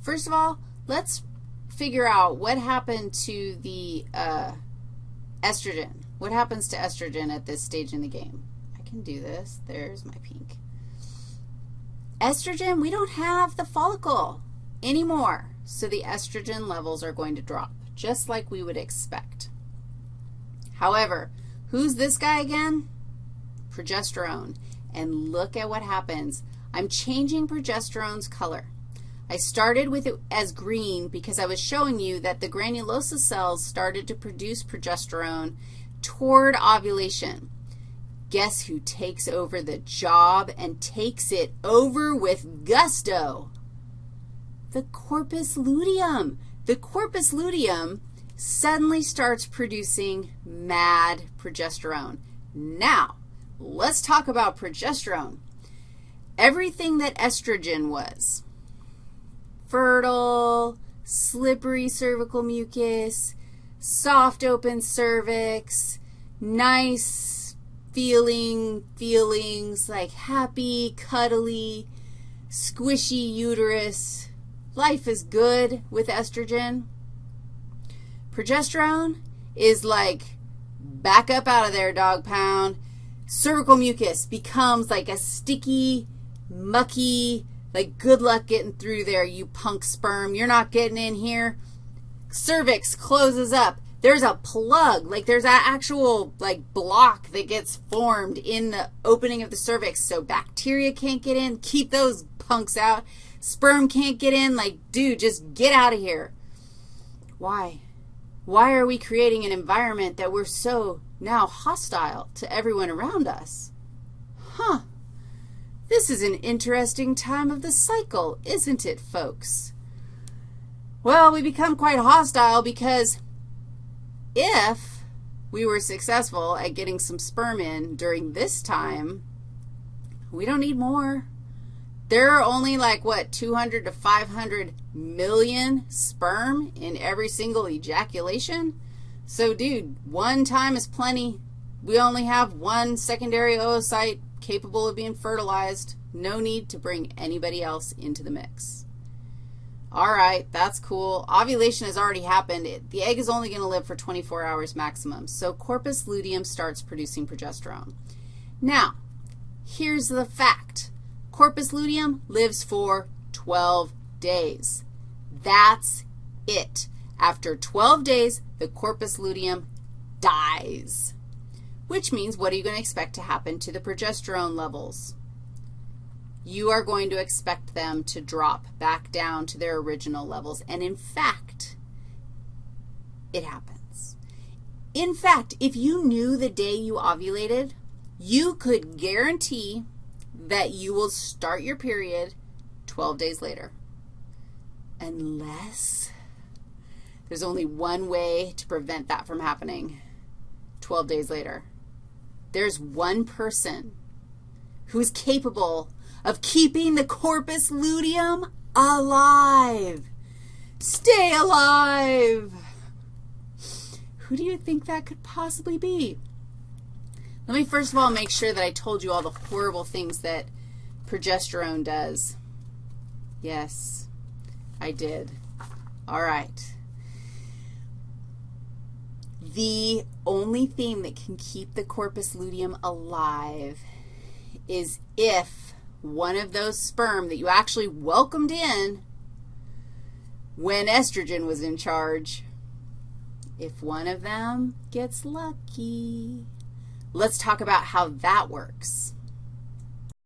First of all, let's figure out what happened to the uh, estrogen. What happens to estrogen at this stage in the game? I can do this. There's my pink. Estrogen, we don't have the follicle anymore, so the estrogen levels are going to drop, just like we would expect. However, who's this guy again? Progesterone. And look at what happens. I'm changing progesterone's color. I started with it as green because I was showing you that the granulosa cells started to produce progesterone toward ovulation. Guess who takes over the job and takes it over with gusto? The corpus luteum. The corpus luteum suddenly starts producing mad progesterone. Now, let's talk about progesterone. Everything that estrogen was, fertile, slippery cervical mucus, soft open cervix, nice feeling feelings like happy, cuddly, squishy uterus. Life is good with estrogen. Progesterone is like back up out of there, dog pound. Cervical mucus becomes like a sticky, mucky, like good luck getting through there, you punk sperm. You're not getting in here cervix closes up. There's a plug, like there's an actual, like, block that gets formed in the opening of the cervix so bacteria can't get in. Keep those punks out. Sperm can't get in. Like, dude, just get out of here. Why? Why are we creating an environment that we're so now hostile to everyone around us? Huh. This is an interesting time of the cycle, isn't it, folks? Well, we become quite hostile because if we were successful at getting some sperm in during this time, we don't need more. There are only like, what, 200 to 500 million sperm in every single ejaculation? So, dude, one time is plenty. We only have one secondary oocyte capable of being fertilized. No need to bring anybody else into the mix. All right, that's cool. Ovulation has already happened. It, the egg is only going to live for 24 hours maximum. So corpus luteum starts producing progesterone. Now, here's the fact. Corpus luteum lives for 12 days. That's it. After 12 days, the corpus luteum dies, which means what are you going to expect to happen to the progesterone levels? you are going to expect them to drop back down to their original levels. And in fact, it happens. In fact, if you knew the day you ovulated, you could guarantee that you will start your period 12 days later. Unless there's only one way to prevent that from happening 12 days later. There's one person who's capable of keeping the corpus luteum alive. Stay alive. Who do you think that could possibly be? Let me first of all make sure that I told you all the horrible things that progesterone does. Yes, I did. All right. The only thing that can keep the corpus luteum alive is if one of those sperm that you actually welcomed in when estrogen was in charge, if one of them gets lucky, let's talk about how that works.